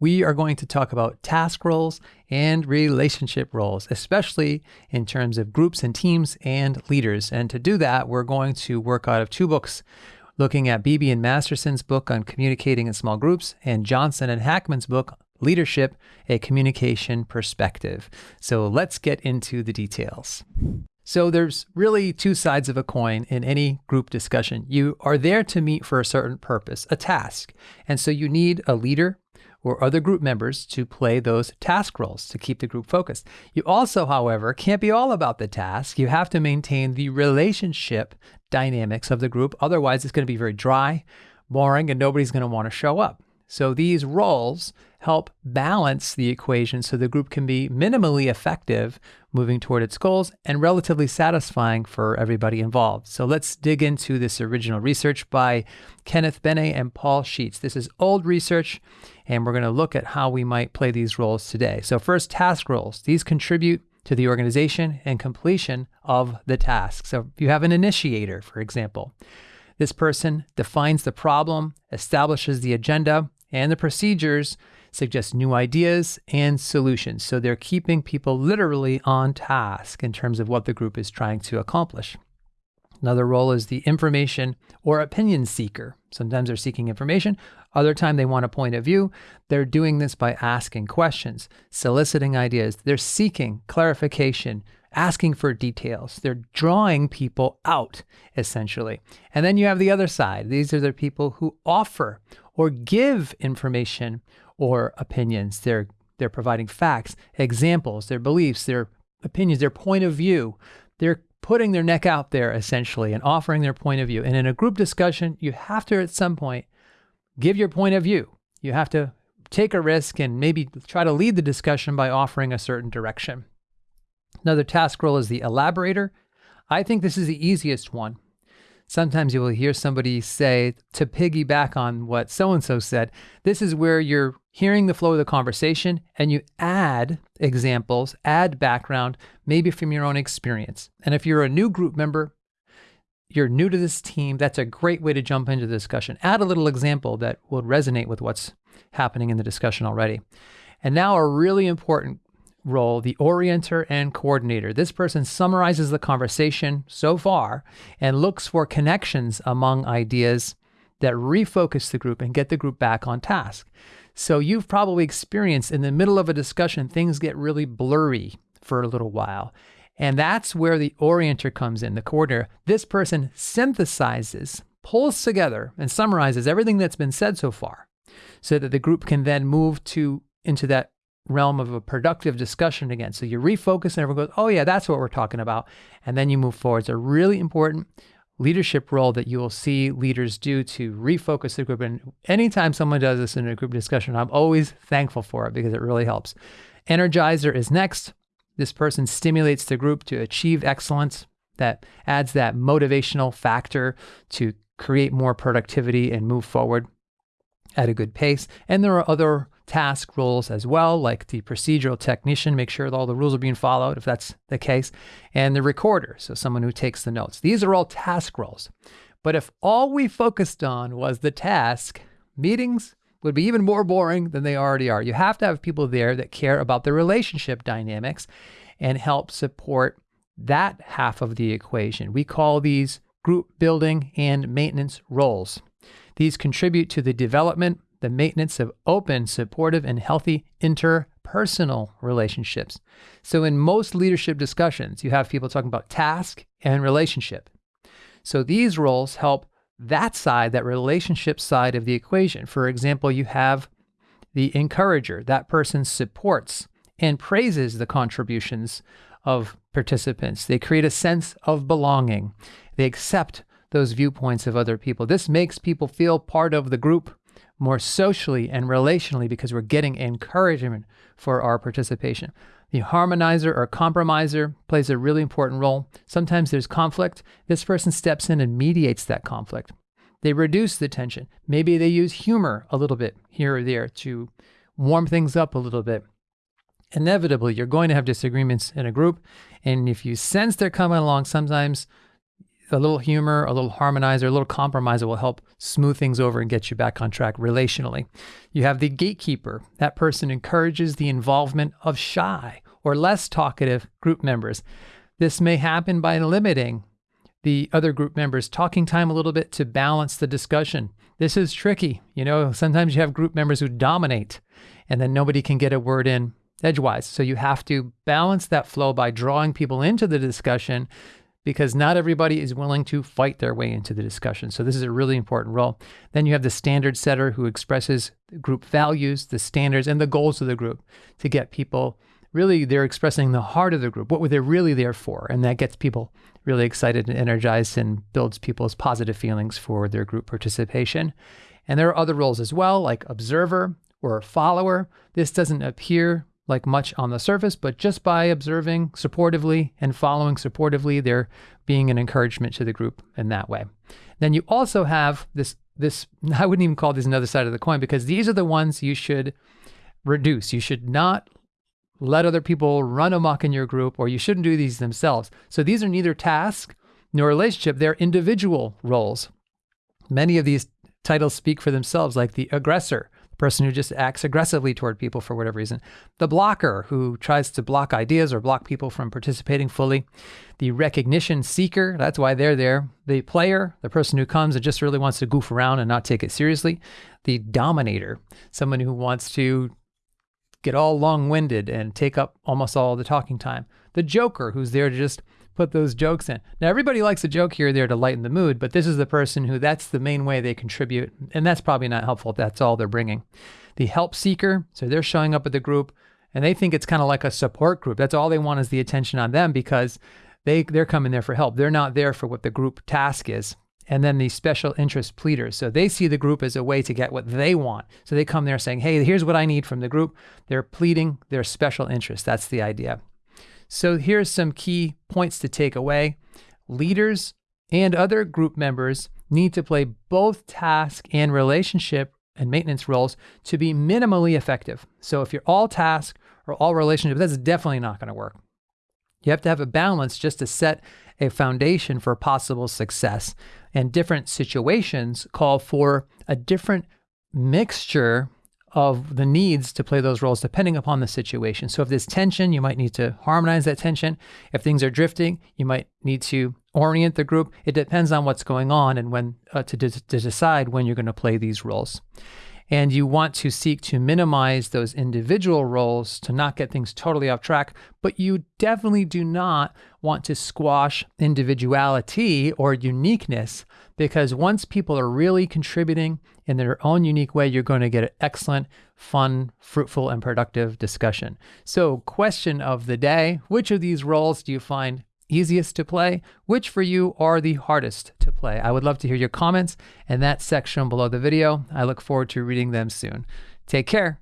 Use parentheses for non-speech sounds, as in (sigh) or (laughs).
we are going to talk about task roles and relationship roles, especially in terms of groups and teams and leaders. And to do that, we're going to work out of two books looking at Beebe and Masterson's book on communicating in small groups and Johnson and Hackman's book, Leadership, a Communication Perspective. So let's get into the details. So there's really two sides of a coin in any group discussion. You are there to meet for a certain purpose, a task. And so you need a leader or other group members to play those task roles to keep the group focused. You also, however, can't be all about the task. You have to maintain the relationship dynamics of the group. Otherwise, it's going to be very dry, boring, and nobody's going to want to show up. So these roles help balance the equation so the group can be minimally effective moving toward its goals and relatively satisfying for everybody involved. So let's dig into this original research by Kenneth Benne and Paul Sheats. This is old research and we're going to look at how we might play these roles today. So first, task roles. These contribute to the organization and completion of the task. So if you have an initiator, for example, this person defines the problem, establishes the agenda and the procedures, suggests new ideas and solutions. So they're keeping people literally on task in terms of what the group is trying to accomplish. Another role is the information or opinion seeker. Sometimes they're seeking information, other time they want a point of view. They're doing this by asking questions, soliciting ideas. They're seeking clarification, asking for details. They're drawing people out, essentially. And then you have the other side. These are the people who offer or give information or opinions. They're they're providing facts, examples, their beliefs, their opinions, their point of view. They're putting their neck out there essentially and offering their point of view. And in a group discussion, you have to at some point give your point of view. You have to take a risk and maybe try to lead the discussion by offering a certain direction. Another task role is the elaborator. I think this is the easiest one. Sometimes you will hear somebody say to piggyback on what so and so said. This is where you're hearing the flow of the conversation and you add examples, add background, maybe from your own experience. And if you're a new group member, you're new to this team, that's a great way to jump into the discussion. Add a little example that will resonate with what's happening in the discussion already. And now a really important role, the orienter and coordinator. This person summarizes the conversation so far and looks for connections among ideas that refocus the group and get the group back on task. So you've probably experienced in the middle of a discussion, things get really blurry for a little while. And that's where the orienter comes in, the coordinator. This person synthesizes, pulls together, and summarizes everything that's been said so far so that the group can then move to into that realm of a productive discussion again. So you refocus and everyone goes, oh yeah, that's what we're talking about. And then you move forward. It's a really important leadership role that you will see leaders do to refocus the group. And anytime someone does this in a group discussion, I'm always thankful for it because it really helps. Energizer is next. This person stimulates the group to achieve excellence. That adds that motivational factor to create more productivity and move forward at a good pace. And there are other task roles as well, like the procedural technician, make sure that all the rules are being followed if that's the case, and the recorder, so someone who takes the notes. These are all task roles. But if all we focused on was the task, meetings would be even more boring than they already are. You have to have people there that care about the relationship dynamics and help support that half of the equation. We call these group building and maintenance roles. These contribute to the development, the maintenance of open, supportive, and healthy interpersonal relationships. So, in most leadership discussions, you have people talking about task and relationship. So, these roles help that side, that relationship side of the equation. For example, you have the encourager, that person supports and praises the contributions of participants. They create a sense of belonging. They accept those viewpoints of other people. This makes people feel part of the group more socially and relationally because we're getting encouragement for our participation. The harmonizer or compromiser plays a really important role. Sometimes there's conflict. This person steps in and mediates that conflict. They reduce the tension. Maybe they use humor a little bit here or there to warm things up a little bit. Inevitably, you're going to have disagreements in a group. And if you sense they're coming along, sometimes a little humor, a little harmonizer, a little compromiser will help smooth things over and get you back on track relationally. You have the gatekeeper. That person encourages the involvement of shy or less talkative group members. This may happen by limiting the other group members' talking time a little bit to balance the discussion. This is tricky. You know, sometimes you have group members who dominate and then nobody can get a word in edgewise. So you have to balance that flow by drawing people into the discussion because not everybody is willing to fight their way into the discussion. So this is a really important role. Then you have the standard setter who expresses group values, the standards, and the goals of the group to get people really they're expressing the heart of the group, what were they really there for? And that gets people really excited and energized and builds people's positive feelings for their group participation. And there are other roles as well, like observer or follower. This doesn't appear like much on the surface, but just by observing supportively and following supportively, they're being an encouragement to the group in that way. Then you also have this this (laughs) I wouldn't even call this another side of the coin because these are the ones you should reduce. You should not let other people run amok in your group or you shouldn't do these themselves. So these are neither task nor relationship, they're individual roles. Many of these titles speak for themselves, like the aggressor, person who just acts aggressively toward people for whatever reason, the blocker who tries to block ideas or block people from participating fully, the recognition seeker, that's why they're there, the player, the person who comes and just really wants to goof around and not take it seriously, the dominator, someone who wants to get all long-winded and take up almost all the talking time, the joker who's there to just put those jokes in. Now, everybody likes a joke here or there to lighten the mood, but this is the person who that's the main way they contribute. And that's probably not helpful if that's all they're bringing. The help seeker, so they're showing up at the group and they think it's kind of like a support group. That's all they want is the attention on them because they, they're coming there for help. They're not there for what the group task is. And then the special interest pleaders. So they see the group as a way to get what they want. So they come there saying, hey, here's what I need from the group. They're pleading their special interest. That's the idea. So here's some key points to take away. Leaders and other group members need to play both task and relationship and maintenance roles to be minimally effective. So if you're all task or all relationship, that's definitely not going to work. You have to have a balance just to set a foundation for possible success. And different situations call for a different mixture of the needs to play those roles depending upon the situation. So if there's tension, you might need to harmonize that tension. If things are drifting, you might need to orient the group. It depends on what's going on and when uh, to, to decide when you're going to play these roles. And you want to seek to minimize those individual roles to not get things totally off track, but you definitely do not want to squash individuality or uniqueness because once people are really contributing in their own unique way, you're going to get an excellent, fun, fruitful, and productive discussion. So, question of the day which of these roles do you find easiest to play? Which for you are the hardest to play? I would love to hear your comments in that section below the video. I look forward to reading them soon. Take care.